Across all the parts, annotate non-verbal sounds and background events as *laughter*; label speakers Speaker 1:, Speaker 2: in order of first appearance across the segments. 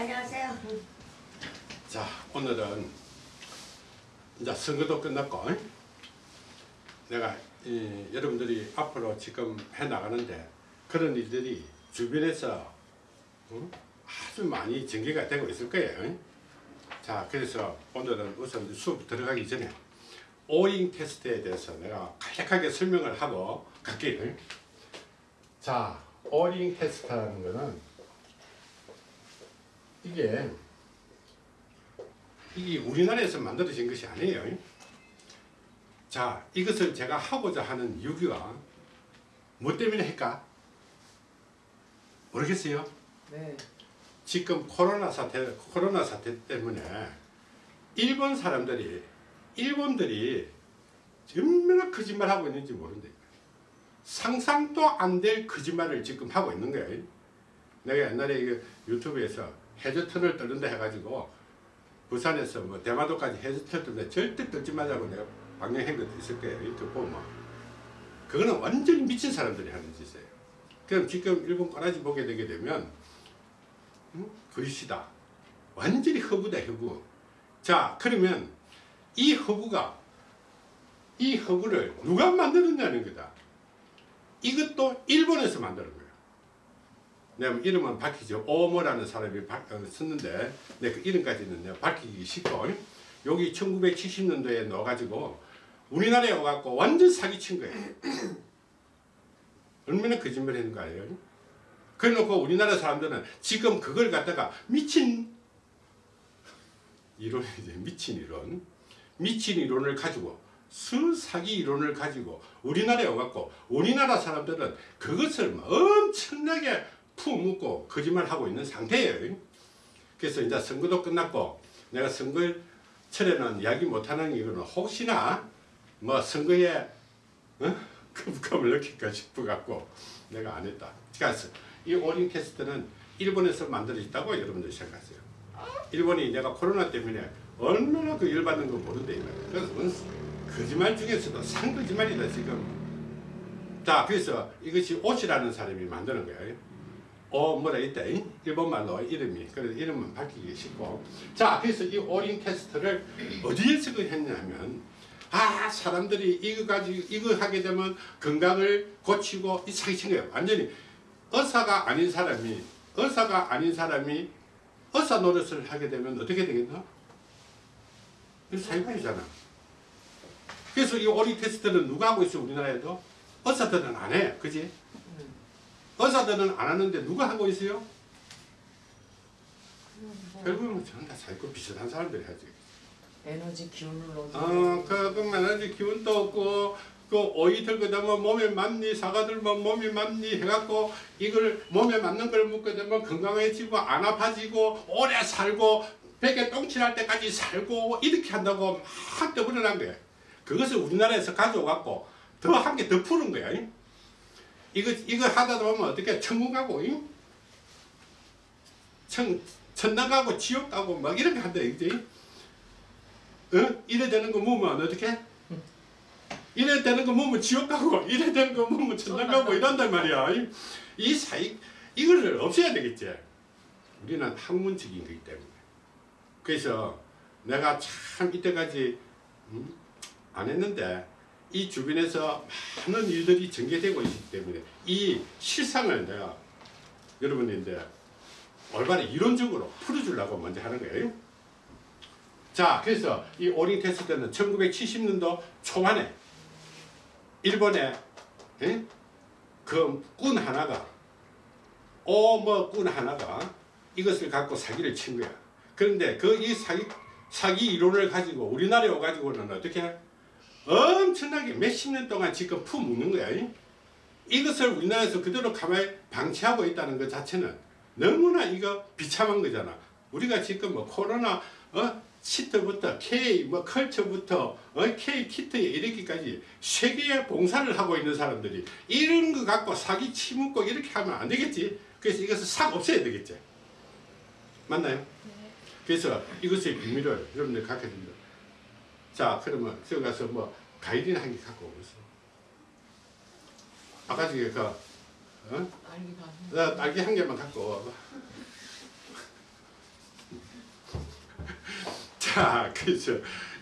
Speaker 1: 안녕하세요.
Speaker 2: 자 오늘은 이제 선거도 끝났고 내가 이, 여러분들이 앞으로 지금 해 나가는데 그런 일들이 주변에서 응? 아주 많이 전개가 되고 있을 거예요. 자 그래서 오늘은 우선 수업 들어가기 전에 오잉 테스트에 대해서 내가 간략하게 설명을 하고 갈게요. 자 오잉 테스트라는 거는 이게 이게 우리나라에서 만들어진 것이 아니에요. 자, 이것을 제가 하고자 하는 이유가 뭐 때문에 할까? 모르겠어요.
Speaker 3: 네.
Speaker 2: 지금 코로나 사태, 코로나 사태 때문에 일본 사람들이, 일본들이 얼마나 거짓말하고 있는지 모른다. 상상도 안 될 거짓말을 지금 하고 있는 거예요. 내가 옛날에 이거 유튜브에서 해저턴을 떨는다 해가지고 부산에서 뭐 대마도까지 해저턴 떨는데 절대 떨지 말라고 내가 방영한 것도 있을 거예요. 유튜브 보면. 그거는 완전히 미친 사람들이 하는 짓이에요. 그럼 지금 일본 꼬라지 보게 되게 되면 음? 거짓이다. 완전히 허구다 허구. 자 그러면 이 허구가 이 허구를 누가 만들었냐는 거다. 이것도 일본에서 거예요. 내가 이름은 밝히죠. 오모라는 사람이 바, 어, 썼는데 내그 이름까지는 내가 밝히기 쉽고 여기 1970년도에 넣어가지고 우리나라에 와갖고 완전 사기친 거예요. *clears throat* 얼마나 거짓말 했는 거 아니에요? 그래놓고 우리나라 사람들은 지금 그걸 갖다가 미친 이론이지 *laughs* 미친 이론 미친 이론을 가지고 수사기 이론을 가지고 우리나라에 와갖고 우리나라 사람들은 그것을 엄청나게 푸묻고 거짓말하고 있는 상태예요. 그래서 이제 선거도 끝났고 내가 선거철에는 이야기 못하는 이유는 혹시나 뭐 선거에 어? 거부감을 느낄까 싶어갖고 내가 안 했다. 그래서 이 오링 테스트는 일본에서 만들어졌다고 여러분들 생각하세요. 일본이 내가 코로나 때문에 얼마나 그 열받는 거 모른다 이거예요. 그래서 거짓말 중에서도 상거짓말이다 지금. 자 그래서 이것이 옷이라는 사람이 만드는 거예요. 어 뭐라 있다 일본말로 이름이. 그래서 이름은 밝히기 쉽고. 자 그래서 이 오링 테스트를 어디에서 그 했냐면 아 사람들이 이거 가지고 이거 하게 되면 건강을 고치고 이 사기친 거예요. 완전히 의사가 아닌 사람이 의사가 아닌 사람이 의사 노릇을 하게 되면 어떻게 되겠나? 이거 사기꾼이잖아. 그래서 이 오링 테스트는 누가 하고 있어 우리나라에도? 의사들은 안해. 그지 의사들은 안 하는데 누가 하고 있어요? 결국은 전부 다 사기꾼 비슷한 사람들이 하지
Speaker 3: 에너지 넣어주는
Speaker 2: 어, 그, 그만 하지 기운도 없고, 그 오이 들고 되면 몸에 맞니, 사과 들면 몸에 맞니 해갖고, 이걸 몸에 맞는 걸 먹게 되면 건강해지고, 안 아파지고, 오래 살고, 베개 똥칠할 때까지 살고, 이렇게 한다고 막 떠버려난 거야. 그것을 우리나라에서 가져와갖고, 더 한 개 더 푸는 거야. 이거, 이거 하다 보면 어떻게 천국 가고, 잉? 천, 천당 가고, 지옥 가고, 막 이렇게 한다, 이지? 어? 이래 되는 거 모으면 어떻게? 이래 되는 거 모으면 지옥 가고 이래 되는 거 모으면 천당 가고 이런단 말이야 이, 이 사이 이거를 없애야 되겠지 우리는 학문적인 거기 때문에 그래서 내가 참 이때까지 음? 안 했는데 이 주변에서 많은 일들이 전개되고 있기 때문에 이 실상을 내가 여러분인데 올바른 이론적으로 풀어주려고 먼저 하는 거예요. 자 그래서 이 오링 테스트는 1970년도 초반에 일본에 그꾼 하나가 오뭐 꾼 하나가 이것을 갖고 사기를 친 거야. 그런데 그 이 사기 사기 이론을 가지고 우리나라에 와가지고는 어떻게 엄청나게 몇십 년 동안 지금 품먹는 거야 이것을 우리나라에서 그대로 가만히 방치하고 있다는 것 자체는 너무나 이거 비참한 거잖아 우리가 지금 뭐 코로나 어? 시트부터 K 뭐 컬처부터 어, K 키트에 이렇게까지 세계에 봉사를 하고 있는 사람들이 이런 거 갖고 사기 치묻고 이렇게 하면 안 되겠지. 그래서 이것을 싹 없애야 되겠지. 맞나요? 네. 그래서 이것의 비밀을 여러분들 갖게 됩니다. 자 그러면 저기 가서 뭐 가이드는 한개 갖고 오겠어. 아까 저기 그 어?
Speaker 3: 딸기가
Speaker 2: 딸기 한 개만 갖고 와봐. *laughs* 자, 그래서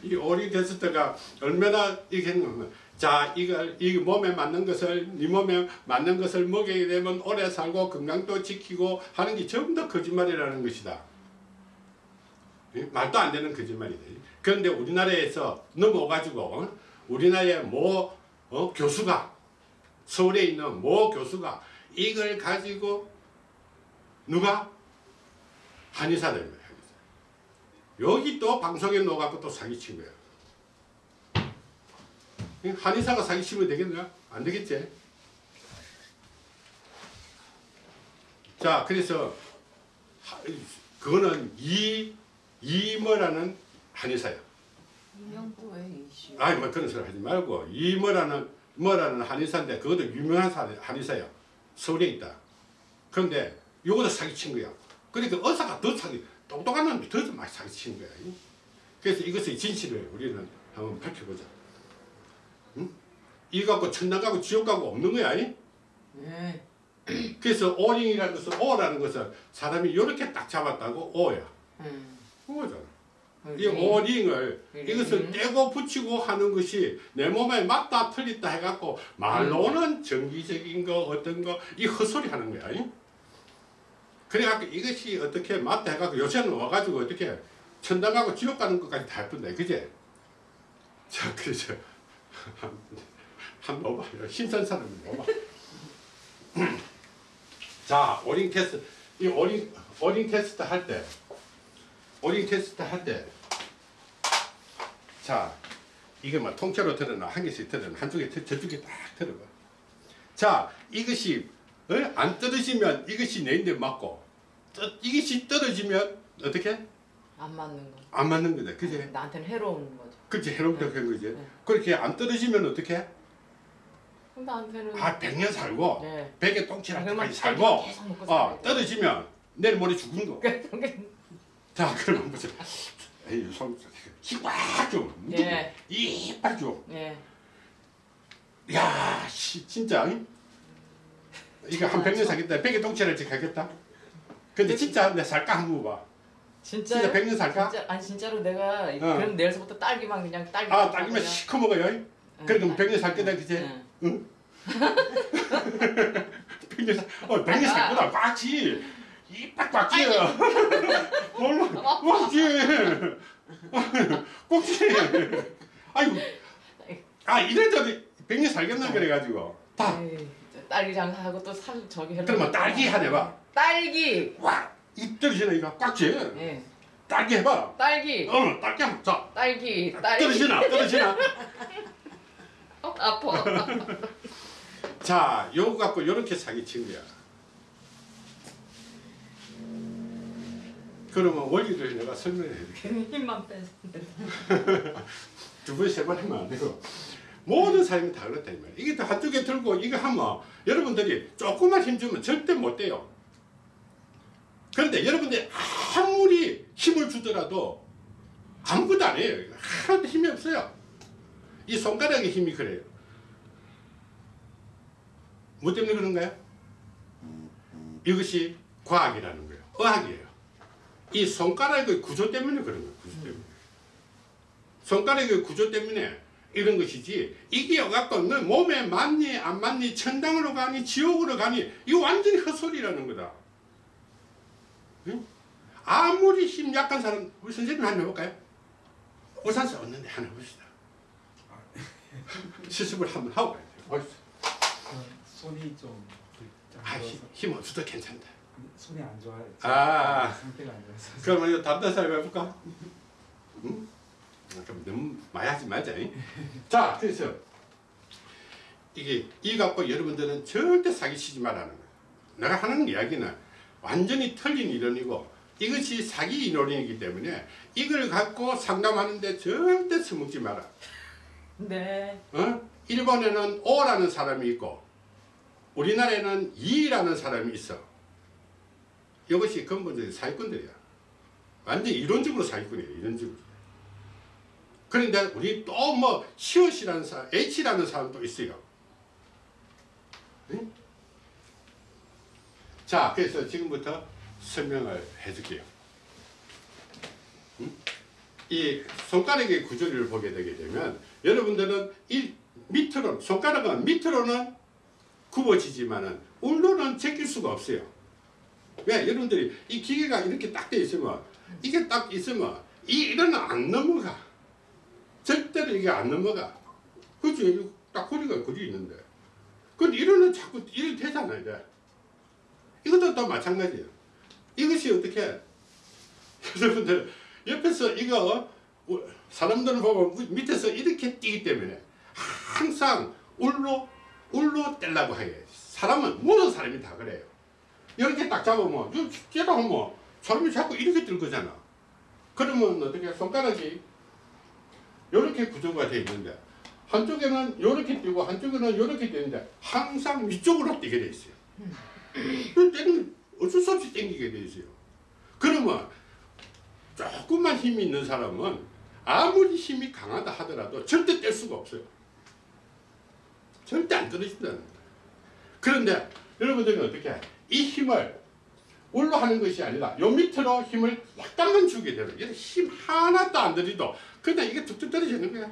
Speaker 2: 이 오리 테스트가 얼마나 이게 했냐면 자, 이걸 이 몸에 맞는 것을 네 몸에 맞는 것을 먹이게 되면 오래 살고 건강도 지키고 하는 게 전부 다 거짓말이라는 것이다. 예? 말도 안 되는 거짓말이다. 그런데 우리나라에서 넘어가지고 어? 우리나라의 모 어? 교수가 서울에 있는 모 교수가 이걸 가지고 누가 한의사들 거야. 여기 또 방송에 넣어갖고 또 사기친 거야. 한의사가 사기치면 되겠나? 안 되겠지? 자, 그래서 하- 그거는 이 이모라는 한의사야.
Speaker 3: 이명도의 이슈.
Speaker 2: 아니 뭐 그런 소리 하지 말고 이모라는 뭐라는 한의사인데 그것도 유명한 사- 한의사야. 서울에 있다. 그런데 요거도 사기친 거야. 그러니까 의사가 더 사기, 똑똑한 놈이 더 많이 사기친 거야. 그래서 이것의 진실을 우리는 한번 밝혀보자. 응? 이거 갖고 천당 가고 지옥 가고 없는 거야. 이?
Speaker 3: 네. *clears throat*
Speaker 2: 그래서 오링이라는 것은 오라는 것은 사람이 이렇게 딱 잡았다고 오야.
Speaker 3: 음.
Speaker 2: 오잖아. 이
Speaker 3: 링.
Speaker 2: 오링을
Speaker 3: 링.
Speaker 2: 이것을 떼고 붙이고 하는 것이 내 몸에 맞다 틀리다 해갖고 말로는 정기적인 거 어떤 거 이 헛소리 하는 거야. 이? 그래갖고 이것이 어떻게 맞다 해갖고 요새는 와가지고 어떻게 천당 가고 지옥 가는 것까지 다 예쁜다. 그제? 자, 그래서 한번 봐요. 신선 사람이 봐봐. *clears throat* 자, O-ring test. 이 O-ring, O-ring test 할 때, O-ring test 할 때, 자, 이게 뭐 통째로 들어나, 한 개씩 들어나, 한쪽에, 들- 저쪽에 딱 들어봐. 자, 이것이, 어? 안 떨어지면 이것이 내인데 맞고, 떠- 이것이 떨어지면 어떻게?
Speaker 3: 안 맞는 거.
Speaker 2: 안 맞는 거다. 그지?
Speaker 3: 나한테는 해로운 거죠.
Speaker 2: 그렇지, 해롭다 그런 거지.
Speaker 3: 네.
Speaker 2: 그렇게 안 떨어지면 어떻게?
Speaker 3: 나한테는
Speaker 2: 아, 100년 살고,
Speaker 3: 네.
Speaker 2: 100에 똥칠할 때까지 살고, 어. 떨어지면 내일 모레 죽는 거. 자, 그러면 보세요. 에이, 손, 힘빡 좀.
Speaker 3: 예.
Speaker 2: 이빨 좀.
Speaker 3: 예.
Speaker 2: 야, 씨, 진짜. 응? 이거 한 100년 살겠다. 100에 똥칠할지 가겠다. 근데 진짜 내 살까 한번 봐.
Speaker 3: 진짜
Speaker 2: 진짜 100년 살까?
Speaker 3: 진짜 아니 진짜로 내가 이-
Speaker 2: 어.
Speaker 3: 그럼 내일서부터 딸기만 그냥 딸기
Speaker 2: 아, 딸기만 시커 먹어요.
Speaker 3: 응,
Speaker 2: 그럼
Speaker 3: 딸기.
Speaker 2: 100년 살 거다, 그지?
Speaker 3: 응.
Speaker 2: 응? *laughs* 100년 살, 어, 100년 살 거다. 꽉지. 이빨 꽉지. 얼마, 꽉지. 꽉지. 아이고. 아, 이래저래 100년 살겠나 그래가지고. 다.
Speaker 3: 딸기 장사하고 또 살 저기 해라.
Speaker 2: 그러면 딸기 하나 해봐.
Speaker 3: 딸기.
Speaker 2: 와, 입 떨어지나 이거 꽉지.
Speaker 3: 예.
Speaker 2: 딸기 해봐.
Speaker 3: 딸기.
Speaker 2: 어, 딸기 한번 자.
Speaker 3: 딸기. 딸기.
Speaker 2: 떨어지나, 떨어지나. *laughs*
Speaker 3: 어, 아파. *laughs*
Speaker 2: 자, 요거 갖고 요렇게 사기 친 거야. 그러면 원리를 내가 설명해.
Speaker 3: 괜히 힘만 뺐는데.
Speaker 2: 두 번, 세 번 하면 안 되고. 모든 사람이 다 그렇다, 이. 이게 또 한쪽에 들고 이거 하면 여러분들이 조금만 힘주면 절대 못 돼요. 그런데 여러분들이 아무리 힘을 주더라도 아무것도 안 해요. 하나도 힘이 없어요. 이 손가락의 힘이 그래요. 뭐 때문에 그런가요? 이것이 과학이라는 거예요. 의학이에요. 이 손가락의 구조 때문에 그런 거예요. 구조 때문에. 손가락의 구조 때문에 이런 것이지 이게 갖고 너 몸에 맞니 안 맞니 천당으로 가니 지옥으로 가니 이거 완전히 헛소리라는 거다. 응? 아무리 힘 약한 사람 우리 선생님 한번 해볼까요? 오산수 없는데 하나 해봅시다. *laughs* 시습을 한번 하고 가야 돼요. 어디서?
Speaker 1: 손이 좀
Speaker 2: 아, 힘, 힘 없어도 괜찮다.
Speaker 1: 손이 안 좋아요.
Speaker 2: 아.
Speaker 1: 상태가 안 좋아서.
Speaker 2: 그러면 이거 사람 해볼까? 응? 아, 그럼 너무 많이 하지 말자. 잉? 자, 그래서 이게 이 갖고 여러분들은 절대 사기치지 말라는 거예요. 내가 하는 이야기는 완전히 틀린 이론이고 이것이 사기 이론이기 때문에 이걸 갖고 상담하는데 절대 써먹지 마라.
Speaker 3: 네.
Speaker 2: 어? 일본에는 오라는 사람이 있고 우리나라에는 이라는 사람이 있어. 이것이 근본적인 사기꾼들이야. 완전 이론적으로 사기꾼이에요. 이론적으로. 그런데 우리 또 뭐 시옷이라는 사람, H라는 사람도 있어요. 응? 자, 그래서 지금부터 설명을 해줄게요. 응? 이 손가락의 구조를 보게 되게 되면 여러분들은 이 밑으로 손가락은 밑으로는 굽어지지만은 울로는 제낄 수가 없어요. 왜 여러분들이 이 기계가 이렇게 딱 돼 있으면 이게 딱 있으면 이 이거는 안 넘어가. 절대로 이게 안 넘어가. 그치? 딱 거리가 거리 있는데. 근데 이거는 자꾸 이렇게 되잖아요. 이제. 이것도 또 마찬가지예요. 이것이 어떻게 여러분들 옆에서 이거 어, 사람들은 보면 밑에서 이렇게 뛰기 때문에 항상 울로 울로 떼려고 해요. 사람은 모든 사람이 다 그래요. 이렇게 딱 잡으면 째다 하면 사람이 자꾸 이렇게 뜰 거잖아. 그러면 어떻게 손가락이 이렇게 구조가 되어 있는데 한쪽에는 이렇게 뛰고 한쪽에는 이렇게 뛰는데 항상 위쪽으로 뛰게 돼 있어요. 그 때는 어쩔 수 없이 땡기게 돼 있어요. 그러면 조금만 힘이 있는 사람은 아무리 힘이 강하다 하더라도 절대 뗄 수가 없어요. 절대 안 떨어진다는 거예요. 그런데 여러분들은 어떻게 해? 이 힘을 올로 하는 것이 아니라 요 밑으로 힘을 약간만 주게 되면 힘 하나도 안 들이도 그냥 이게 툭툭 떨어지는 거야.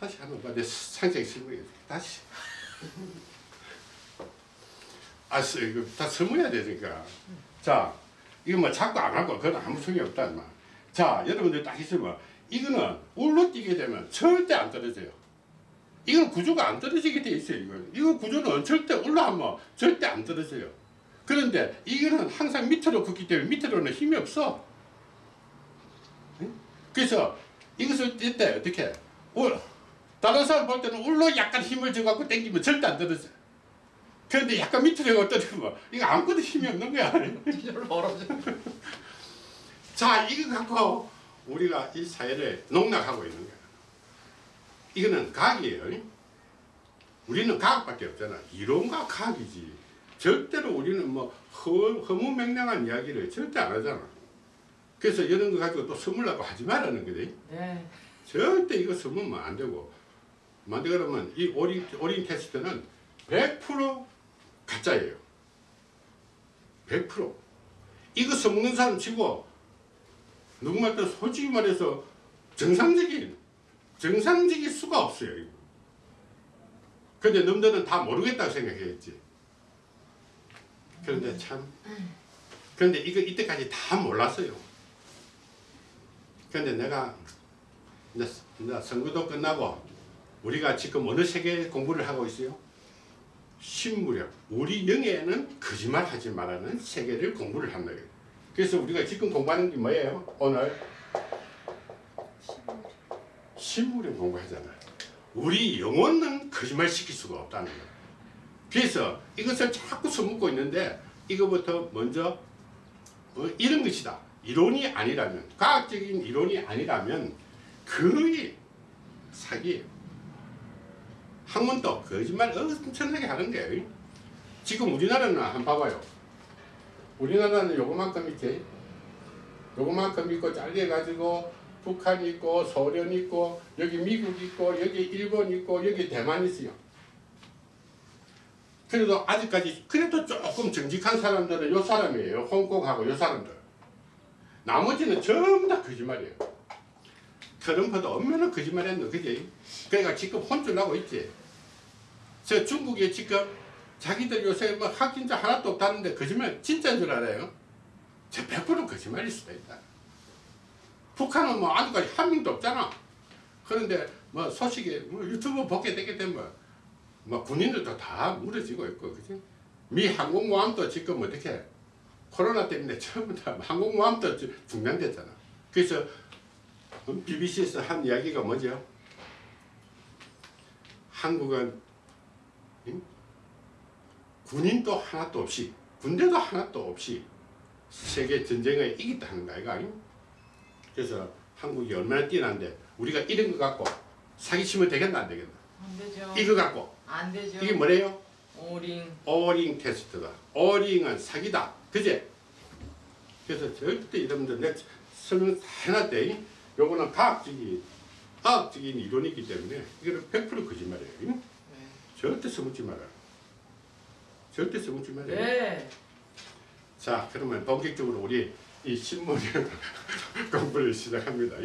Speaker 2: 다시 하는 거야. 내 상상이 실무해. 다시. 아, 쓰- 이거 다 스무해야 되니까. 자, 이거 뭐 자꾸 안 하고 그건 아무 소용이 없다. 마. 자, 여러분들 딱 있으면 이거는 울로 뛰게 되면 절대 안 떨어져요. 이건 구조가 안 떨어지게 돼 있어요. 이거 이거 구조는 절대 올라하면 절대 안 떨어져요. 그런데 이거는 항상 밑으로 긋기 때문에 밑으로는 힘이 없어. 응? 그래서 이것을 뛸때 어떻게 울 다른 사람 볼 때는 울로 약간 힘을 줘갖고 당기면 절대 안 떨어져. 그런데 약간 밑으로 떨어지면 이거 아무것도 힘이 없는 거야.
Speaker 3: 뒤로 멀어져. *laughs*
Speaker 2: 자, 이거 갖고 우리가 이 사회를 농락하고 있는 거야. 이거는 과학이에요. 우리는 과학밖에 없잖아. 이론과 과학이지. 절대로 우리는 뭐 허, 허무맹랑한 이야기를 절대 안 하잖아. 그래서 이런 거 가지고 또 선물라고 하지 말라는 거지.
Speaker 3: 네.
Speaker 2: 절대 이거 선물면 안 되고. 만데 그러면 이 오링, 오링 테스트는 100% 가짜예요. 100%. 이거 써먹는 사람 치고 누구한테 솔직히 말해서 정상적인 정상적일 수가 없어요. 근데 놈들은 다 모르겠다고 생각했지. 그런데 참 그런데 이거 이때까지 다 몰랐어요. 그런데 내가 이제, 이제 선거도 끝나고 우리가 지금 어느 세계 공부를 하고 있어요? 신무력. 우리 영에는 거짓말 하지 말라는 세계를 공부를 한다. 그래서 우리가 지금 공부하는 게 뭐예요? 오늘 신무력 공부하잖아요. 우리 영혼은 거짓말 시킬 수가 없다는 거예요. 그래서 이것을 자꾸 써먹고 있는데 이거부터 먼저 어, 이런 것이다. 이론이 아니라면 과학적인 이론이 아니라면 거의 사기예요. 학문도 거짓말 엄청나게 하는 거예요. 지금 우리나라는 한번 봐봐요. 우리나라는 요거만큼 있지. 요거만큼 있고 잘려가지고 북한 있고 소련 있고 여기 미국 있고 여기 일본 있고 여기 대만 있어요. 그래도 아직까지 그래도 조금 정직한 사람들은 요 사람이에요. 홍콩하고 요 사람들. 나머지는 전부 다 거짓말이에요. 트럼프도 얼마나 거짓말했노 그지? 그러니까 지금 혼쭐 나고 있지. 저 중국에 지금 자기들 요새 뭐 확진자 하나도 없다는데 거짓말 진짜인 줄 알아요? 저 100% 거짓말일 수도 있다. 북한은 뭐 아직까지 한 명도 없잖아. 그런데 뭐 소식에 뭐 유튜브 보게 되게 되면 뭐 군인들도 다 무너지고 있고 그지? 미 항공모함도 지금 어떻게 코로나 때문에 다 항공모함도 주- 중단됐잖아. 그래서 BBC에서 한 이야기가 뭐죠? 한국은 응? 군인도 하나도 없이 군대도 하나도 없이 세계 전쟁에 이겼다는 거 아이가? 그래서 한국이 얼마나 뛰어난데 우리가 이런 거 갖고 사기치면 되겠나 안 되겠나?
Speaker 3: 안 되죠.
Speaker 2: 이거 갖고
Speaker 3: 안 되죠.
Speaker 2: 이게 뭐래요?
Speaker 3: 오링.
Speaker 2: 오링 테스트다. 오링은 사기다. 그제? 그래서 절대 여러분들 내 설명 다 해놨대. 요거는 과학적인, 과학적인 이론이기 때문에 이거는 100% 거짓말이에요.
Speaker 3: 네.
Speaker 2: 절대 써먹지 마라. 절대 써먹지 말아요.
Speaker 3: 네.
Speaker 2: 자 그러면 본격적으로 우리 이 신문 *laughs* 공부를 시작합니다.